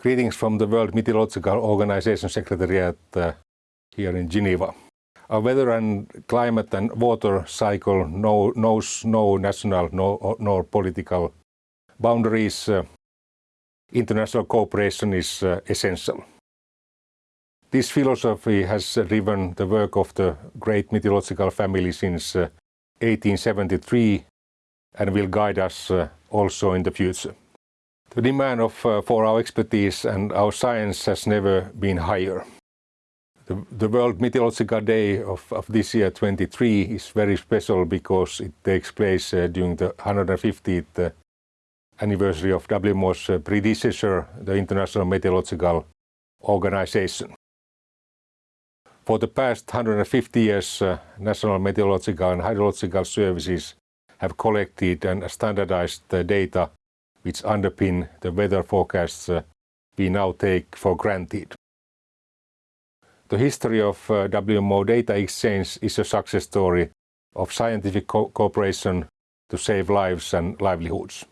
Greetings from the World Meteorological Organization Secretariat uh, here in Geneva. Our weather and climate and water cycle no, knows no national no, nor political boundaries. Uh, international cooperation is uh, essential. This philosophy has driven the work of the great meteorological family since 1873 and will guide us also in the future. The demand of, uh, for our expertise and our science has never been higher. The, the World Meteorological Day of, of, this year, 23, is very special because it takes place uh, during the 150th uh, anniversary of WMO's uh, predecessor, the International Meteorological Organization. For the past 150 years, uh, National Meteorological and Hydrological Services have collected and standardized data which underpin the weather forecasts uh, we now take for granted. The history of uh, WMO data exchange is a success story of scientific co cooperation to save lives and livelihoods.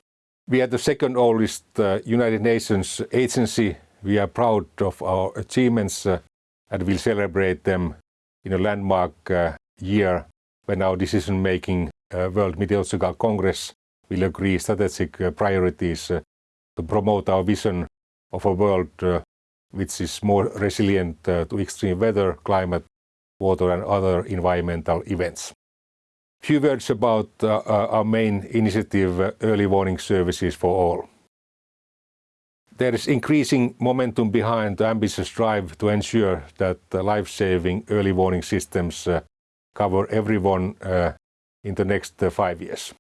We are the second oldest uh, United Nations agency. We are proud of our achievements and will celebrate them in a landmark year when our decision-making World Meteorological Congress will agree strategic uh, priorities uh, to promote our vision of a world uh, which is more resilient uh, to extreme weather, climate, water and other environmental events. Few words about uh, uh, our main initiative, Early Warning Services for All. There is increasing momentum behind the ambitious drive to ensure that life-saving early warning systems cover everyone in the next five years.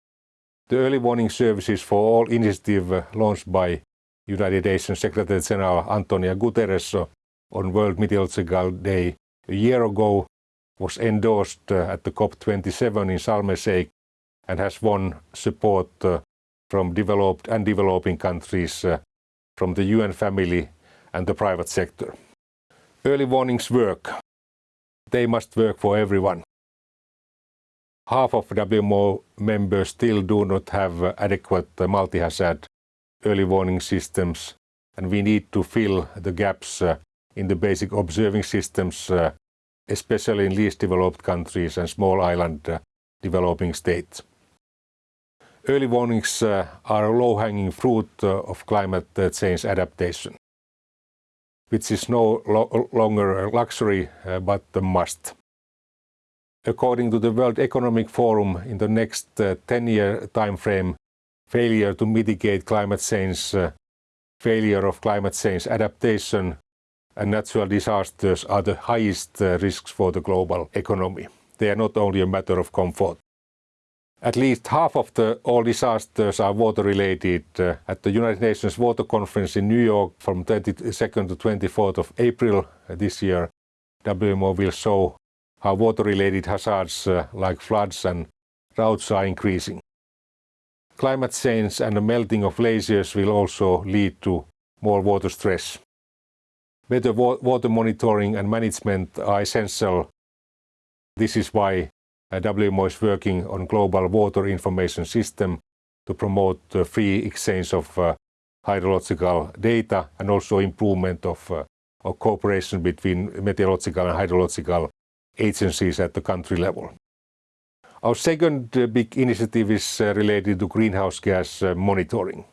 The Early Warning Services for All initiative uh, launched by United Nations Secretary General Antonio Guterres uh, on World Meteorological Day a year ago was endorsed uh, at the COP27 in Sharm el-Sheikh and has won support from developed and developing countries, from the UN family and the private sector. Early warnings work. They must work for everyone half of WMO members still do not have adequate multi-hazard early warning systems and we need to fill the gaps uh, in the basic observing systems, uh, especially in least developed countries and small island uh, developing states. Early warnings are a low-hanging fruit of climate change adaptation, which is no longer a luxury but a must according to the World Economic Forum, in the next 10-year uh, time frame, failure to mitigate climate change, uh, failure of climate change adaptation, and natural disasters are the highest uh, risks for the global economy. They are not only a matter of comfort. At least half of the all disasters are water-related. Uh, at the United Nations Water Conference in New York from 22nd to 24th of April uh, this year, WMO will show how water-related hazards uh, like floods and droughts are increasing. Climate change and the melting of glaciers will also lead to more water stress. Better wa water monitoring and management are essential. This is why uh, WMO is working on global water information system to promote the free exchange of uh, hydrological data and also improvement of, of cooperation between meteorological and hydrological agencies at the country level. Our second uh, big initiative is uh, related to greenhouse gas uh, monitoring.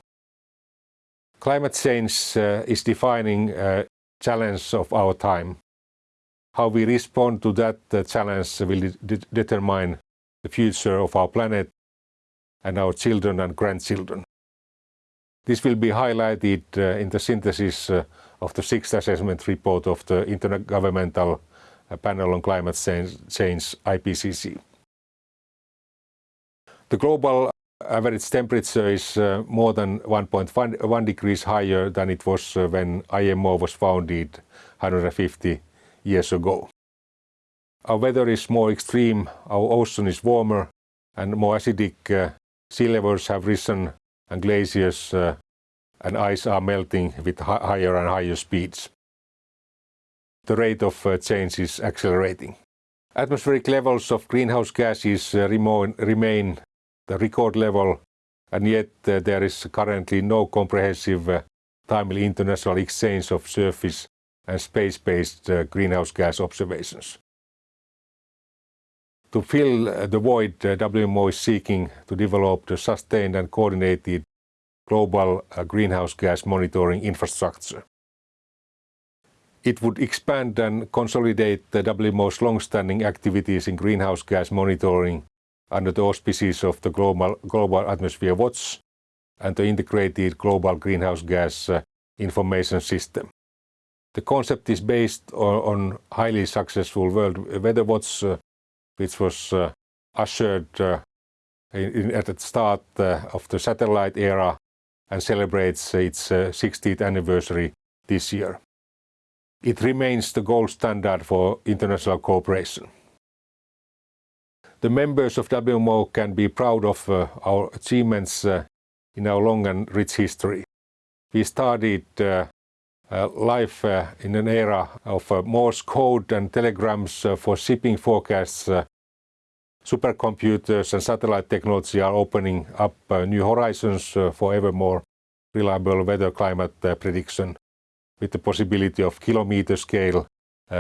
Climate change is defining a challenge of our time. How we respond to that challenge will de determine the future of our planet and our children and grandchildren. This will be highlighted in the synthesis of the sixth assessment report of the Intergovernmental Panel on Climate Change, IPCC. The global average temperature is uh, more than 1.1 degrees higher than it was uh, when IMO was founded 150 years ago. Our weather is more extreme, our ocean is warmer and more acidic, uh, sea levels have risen and glaciers uh, and ice are melting with higher and higher speeds the rate of uh, change is accelerating. Atmospheric levels of greenhouse gases uh, remain the record level and yet uh, there is currently no comprehensive timely international exchange of surface and space-based greenhouse gas observations. To fill the void, WMO is seeking to develop the sustained and coordinated global greenhouse gas monitoring infrastructure. It would expand and consolidate the WMO's long-standing activities in greenhouse gas monitoring under the auspices of the Global, Global Atmosphere Watch and the Integrated Global Greenhouse Gas uh, Information System. The concept is based on, highly successful World Weather Watch, uh, which was uh, ushered at the start of the satellite era and celebrates its 60th uh, anniversary this year. It remains the gold standard for international cooperation. The members of WMO can be proud of uh, our achievements uh, in our long and rich history. We started uh, uh, life uh, in an era of uh, Morse code and telegrams for shipping forecasts. supercomputers and satellite technology are opening up new horizons for ever more reliable weather climate prediction with the possibility of kilometer scale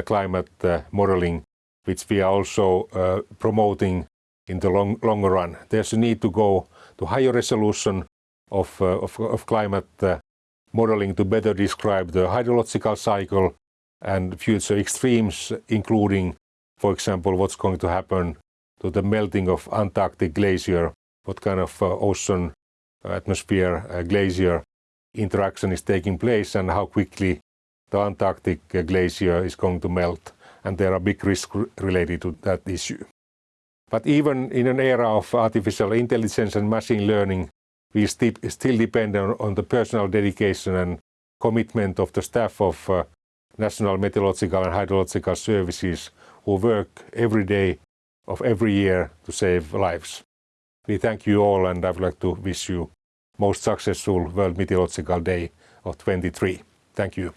climate modeling which we are also uh, promoting in the long, longer run. There's a need to go to higher resolution of, uh, of, of, climate uh, modeling to better describe the hydrological cycle and future extremes, including, for example, what's going to happen to the melting of Antarctic glacier, what kind of uh, ocean uh, atmosphere uh, glacier interaction is taking place and how quickly the Antarctic glacier is going to melt and there are big risks related to that issue. But even in an era of artificial intelligence and machine learning, we st still depend on, on, the personal dedication and commitment of the staff of uh, National Meteorological and Hydrological Services who work every day of every year to save lives. We thank you all and I would like to wish you most successful World Meteorological Day of 23. Thank you.